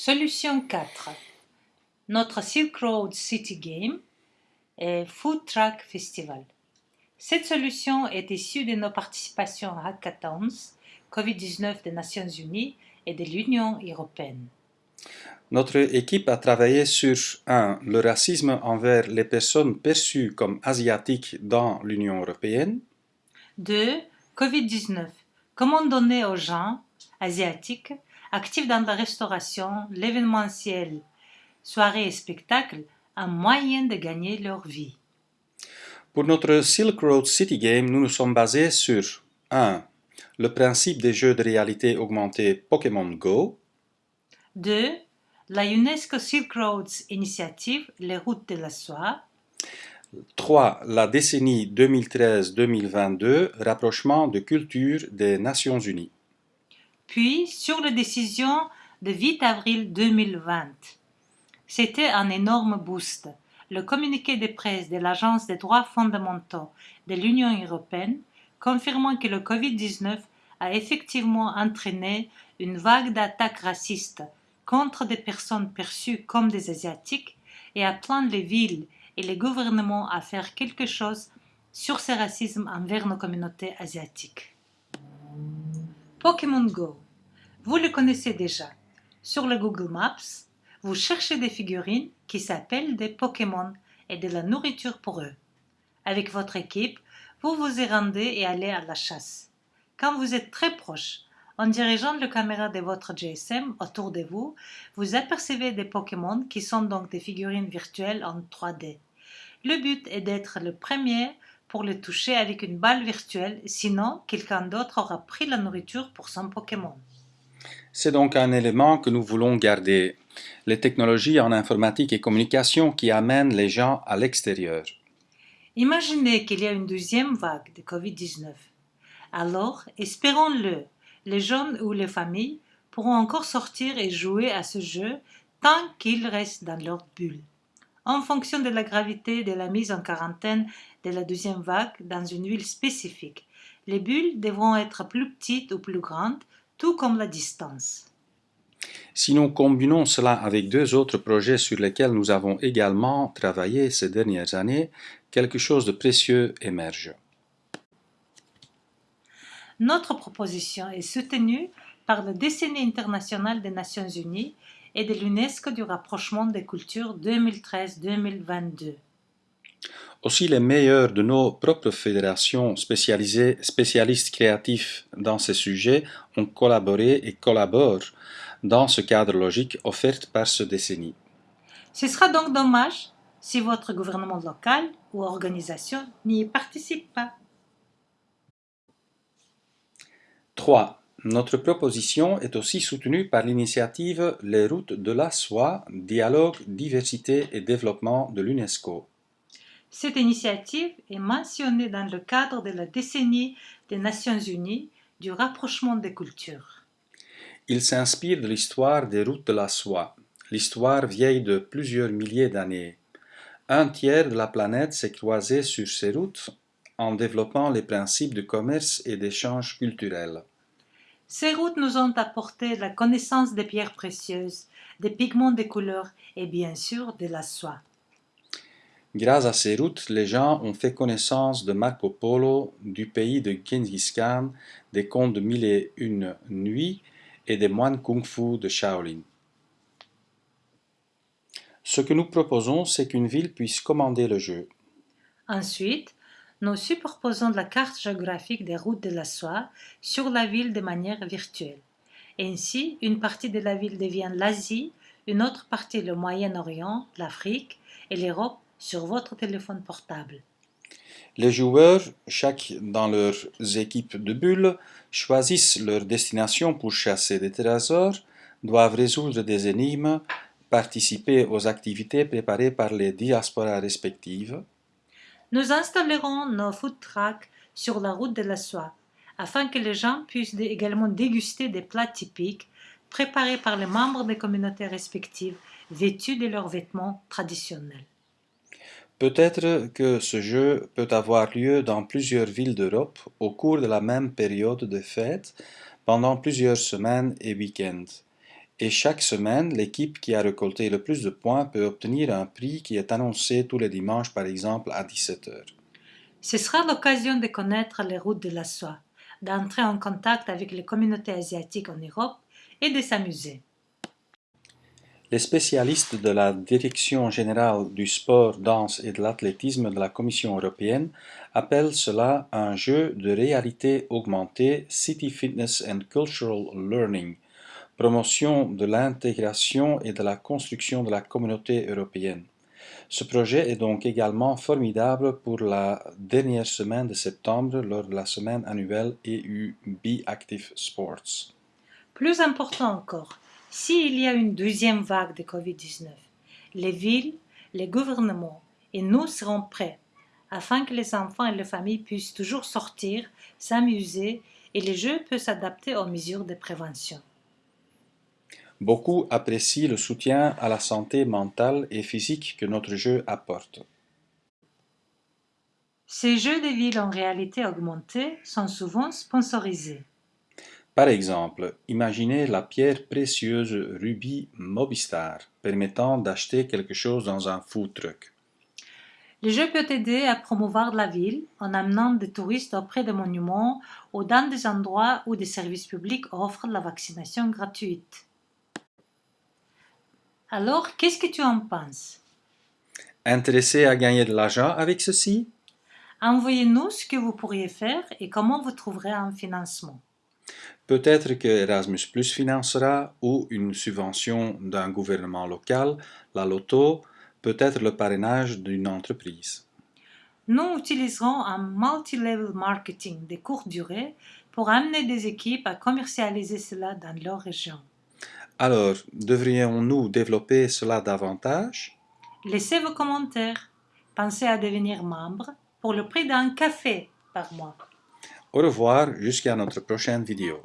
Solution 4. Notre Silk Road City Game et Food Truck Festival. Cette solution est issue de nos participations à Hackathons, COVID-19 des Nations Unies et de l'Union européenne. Notre équipe a travaillé sur 1. Le racisme envers les personnes perçues comme asiatiques dans l'Union européenne. 2. COVID-19. Comment donner aux gens asiatiques actifs dans la restauration, l'événementiel, soirées et spectacles un moyen de gagner leur vie. Pour notre Silk Road City Game, nous nous sommes basés sur 1. Le principe des jeux de réalité augmentée Pokémon Go. 2. La UNESCO Silk Roads Initiative, les routes de la soie. 3. La décennie 2013-2022, rapprochement de culture des Nations Unies. Puis, sur la décision de 8 avril 2020. C'était un énorme boost. Le communiqué de presse de l'Agence des droits fondamentaux de l'Union européenne confirmant que le Covid-19 a effectivement entraîné une vague d'attaques racistes contre des personnes perçues comme des Asiatiques et appelant les villes et les gouvernements à faire quelque chose sur ce racisme envers nos communautés asiatiques. Pokémon Go. Vous le connaissez déjà. Sur le Google Maps, vous cherchez des figurines qui s'appellent des Pokémon et de la nourriture pour eux. Avec votre équipe, vous vous y rendez et allez à la chasse. Quand vous êtes très proche, en dirigeant la caméra de votre GSM autour de vous, vous apercevez des Pokémon qui sont donc des figurines virtuelles en 3D. Le but est d'être le premier pour les toucher avec une balle virtuelle, sinon quelqu'un d'autre aura pris la nourriture pour son Pokémon. C'est donc un élément que nous voulons garder, les technologies en informatique et communication qui amènent les gens à l'extérieur. Imaginez qu'il y a une deuxième vague de Covid-19. Alors, espérons-le, les jeunes ou les familles pourront encore sortir et jouer à ce jeu tant qu'ils restent dans leur bulle. En fonction de la gravité de la mise en quarantaine de la deuxième vague dans une ville spécifique, les bulles devront être plus petites ou plus grandes, tout comme la distance. Si nous combinons cela avec deux autres projets sur lesquels nous avons également travaillé ces dernières années, quelque chose de précieux émerge. Notre proposition est soutenue par le décennie international des Nations Unies et de l'UNESCO du rapprochement des cultures 2013-2022. Aussi les meilleurs de nos propres fédérations spécialisées, spécialistes créatifs dans ces sujets ont collaboré et collaborent dans ce cadre logique offert par ce décennie. Ce sera donc dommage si votre gouvernement local ou organisation n'y participe pas. 3. Notre proposition est aussi soutenue par l'initiative Les routes de la soie, dialogue, diversité et développement de l'UNESCO. Cette initiative est mentionnée dans le cadre de la décennie des Nations Unies du rapprochement des cultures. Il s'inspire de l'histoire des routes de la soie, l'histoire vieille de plusieurs milliers d'années. Un tiers de la planète s'est croisé sur ces routes en développant les principes de commerce et d'échange culturel. Ces routes nous ont apporté la connaissance des pierres précieuses, des pigments de couleurs et bien sûr de la soie. Grâce à ces routes, les gens ont fait connaissance de Marco Polo, du pays de Genghis Khan, des contes de Mille et Une Nuits et des moines kung-fu de Shaolin. Ce que nous proposons, c'est qu'une ville puisse commander le jeu. Ensuite, nous superposons la carte géographique des routes de la soie sur la ville de manière virtuelle. Ainsi, une partie de la ville devient l'Asie, une autre partie le Moyen-Orient, l'Afrique et l'Europe sur votre téléphone portable. Les joueurs, chaque dans leurs équipes de bulles, choisissent leur destination pour chasser des trésors, doivent résoudre des énigmes, participer aux activités préparées par les diasporas respectives, nous installerons nos food trucks sur la route de la soie, afin que les gens puissent également déguster des plats typiques préparés par les membres des communautés respectives vêtus de leurs vêtements traditionnels. Peut-être que ce jeu peut avoir lieu dans plusieurs villes d'Europe au cours de la même période de fête, pendant plusieurs semaines et week-ends. Et chaque semaine, l'équipe qui a récolté le plus de points peut obtenir un prix qui est annoncé tous les dimanches, par exemple à 17h. Ce sera l'occasion de connaître les routes de la soie, d'entrer en contact avec les communautés asiatiques en Europe et de s'amuser. Les spécialistes de la Direction générale du sport, danse et de l'athlétisme de la Commission européenne appellent cela un jeu de réalité augmentée City Fitness and Cultural Learning, promotion de l'intégration et de la construction de la communauté européenne. Ce projet est donc également formidable pour la dernière semaine de septembre lors de la semaine annuelle EU Be Active Sports. Plus important encore, s'il y a une deuxième vague de Covid-19, les villes, les gouvernements et nous serons prêts afin que les enfants et les familles puissent toujours sortir, s'amuser et les jeux peuvent s'adapter aux mesures de prévention. Beaucoup apprécient le soutien à la santé mentale et physique que notre jeu apporte. Ces jeux de ville en réalité augmentée sont souvent sponsorisés. Par exemple, imaginez la pierre précieuse rubis Mobistar permettant d'acheter quelque chose dans un food truck. Le jeu peut aider à promouvoir la ville en amenant des touristes auprès des monuments ou dans des endroits où des services publics offrent la vaccination gratuite. Alors, qu'est-ce que tu en penses? Intéressé à gagner de l'argent avec ceci? Envoyez-nous ce que vous pourriez faire et comment vous trouverez un financement. Peut-être que Erasmus Plus financera ou une subvention d'un gouvernement local, la loto, peut-être le parrainage d'une entreprise. Nous utiliserons un multi-level marketing de courte durée pour amener des équipes à commercialiser cela dans leur région. Alors, devrions-nous développer cela davantage? Laissez vos commentaires. Pensez à devenir membre pour le prix d'un café par mois. Au revoir jusqu'à notre prochaine vidéo.